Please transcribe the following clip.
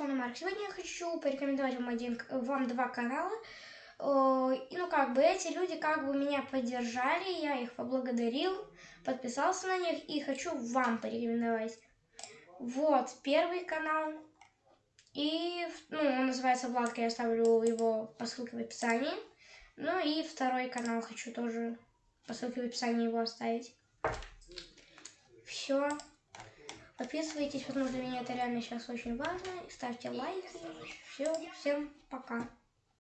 Микрофон Марк. Сегодня я хочу порекомендовать вам, один, вам два канала. И, ну, как бы, эти люди как бы меня поддержали, я их поблагодарил, подписался на них и хочу вам порекомендовать. Вот, первый канал. И, ну, он называется Владка, я оставлю его по ссылке в описании. Ну и второй канал хочу тоже по ссылке в описании его оставить. Все. Подписывайтесь, потому что для меня это реально сейчас очень важно. Ставьте лайки. Все, всем пока.